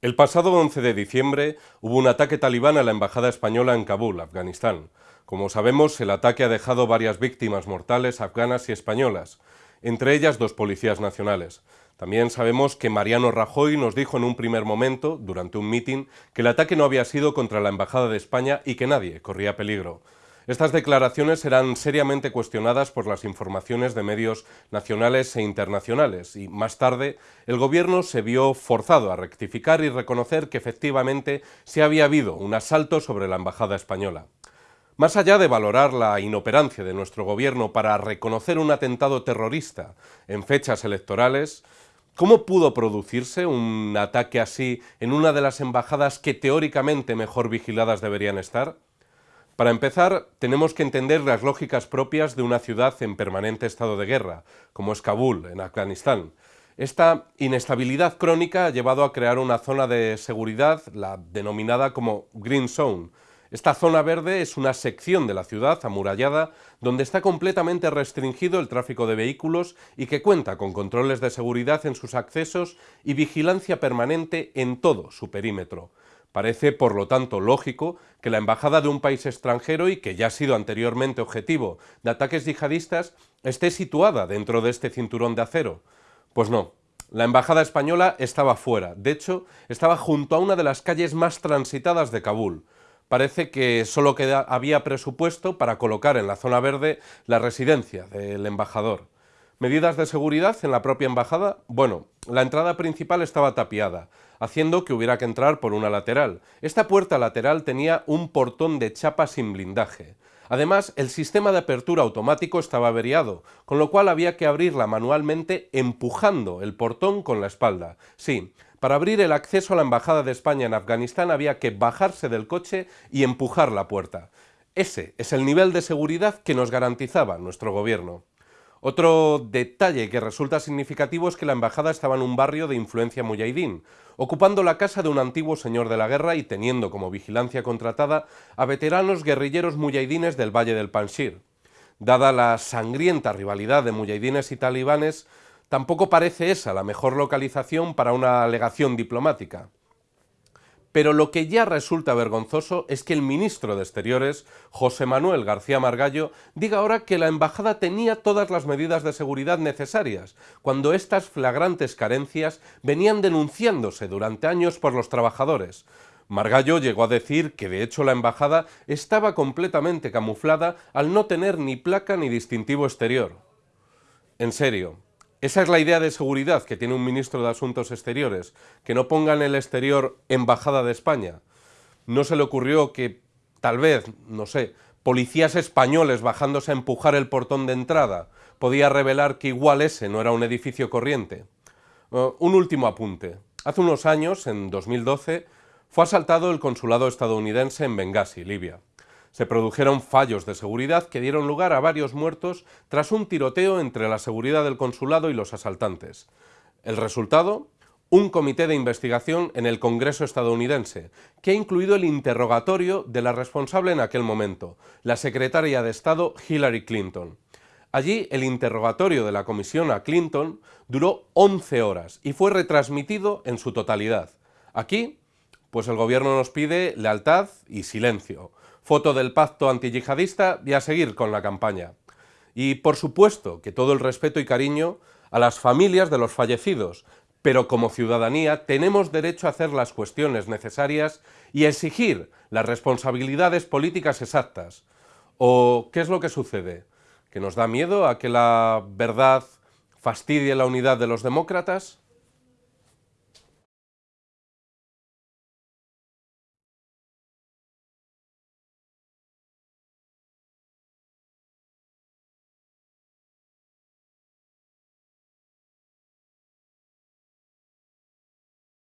El pasado 11 de diciembre hubo un ataque talibán a la embajada española en Kabul, Afganistán. Como sabemos, el ataque ha dejado varias víctimas mortales afganas y españolas, entre ellas dos policías nacionales. También sabemos que Mariano Rajoy nos dijo en un primer momento, durante un mitin, que el ataque no había sido contra la embajada de España y que nadie corría peligro. Estas declaraciones serán seriamente cuestionadas por las informaciones de medios nacionales e internacionales y más tarde el gobierno se vio forzado a rectificar y reconocer que efectivamente se había habido un asalto sobre la embajada española. Más allá de valorar la inoperancia de nuestro gobierno para reconocer un atentado terrorista en fechas electorales, ¿Cómo pudo producirse un ataque así en una de las embajadas que teóricamente mejor vigiladas deberían estar? Para empezar, tenemos que entender las lógicas propias de una ciudad en permanente estado de guerra, como es Kabul, en Afganistán. Esta inestabilidad crónica ha llevado a crear una zona de seguridad, la denominada como Green Zone. Esta zona verde es una sección de la ciudad amurallada donde está completamente restringido el tráfico de vehículos y que cuenta con controles de seguridad en sus accesos y vigilancia permanente en todo su perímetro. Parece, por lo tanto, lógico que la embajada de un país extranjero y que ya ha sido anteriormente objetivo de ataques yihadistas esté situada dentro de este cinturón de acero. Pues no, la embajada española estaba fuera, de hecho, estaba junto a una de las calles más transitadas de Kabul. Parece que solo había presupuesto para colocar en la zona verde la residencia del embajador. ¿Medidas de seguridad en la propia embajada? Bueno, la entrada principal estaba tapiada, haciendo que hubiera que entrar por una lateral. Esta puerta lateral tenía un portón de chapa sin blindaje. Además, el sistema de apertura automático estaba averiado, con lo cual había que abrirla manualmente empujando el portón con la espalda. Sí, para abrir el acceso a la Embajada de España en Afganistán había que bajarse del coche y empujar la puerta. Ese es el nivel de seguridad que nos garantizaba nuestro gobierno. Otro detalle que resulta significativo es que la embajada estaba en un barrio de influencia muyahidín, ocupando la casa de un antiguo señor de la guerra y teniendo como vigilancia contratada a veteranos guerrilleros muyahidines del Valle del Panshir. Dada la sangrienta rivalidad de muyahidines y talibanes, tampoco parece esa la mejor localización para una alegación diplomática. Pero lo que ya resulta vergonzoso es que el ministro de Exteriores, José Manuel García Margallo, diga ahora que la embajada tenía todas las medidas de seguridad necesarias, cuando estas flagrantes carencias venían denunciándose durante años por los trabajadores. Margallo llegó a decir que de hecho la embajada estaba completamente camuflada al no tener ni placa ni distintivo exterior. En serio, esa es la idea de seguridad que tiene un ministro de Asuntos Exteriores, que no ponga en el exterior Embajada de España. ¿No se le ocurrió que, tal vez, no sé, policías españoles bajándose a empujar el portón de entrada podía revelar que igual ese no era un edificio corriente? Uh, un último apunte. Hace unos años, en 2012, fue asaltado el consulado estadounidense en Benghazi, Libia se produjeron fallos de seguridad que dieron lugar a varios muertos tras un tiroteo entre la seguridad del consulado y los asaltantes. El resultado, un comité de investigación en el Congreso estadounidense, que ha incluido el interrogatorio de la responsable en aquel momento, la secretaria de Estado Hillary Clinton. Allí el interrogatorio de la comisión a Clinton duró 11 horas y fue retransmitido en su totalidad. Aquí, pues el gobierno nos pide lealtad y silencio, foto del pacto antiyihadista y a seguir con la campaña. Y por supuesto que todo el respeto y cariño a las familias de los fallecidos, pero como ciudadanía tenemos derecho a hacer las cuestiones necesarias y exigir las responsabilidades políticas exactas. ¿O qué es lo que sucede? ¿Que nos da miedo a que la verdad fastidie la unidad de los demócratas?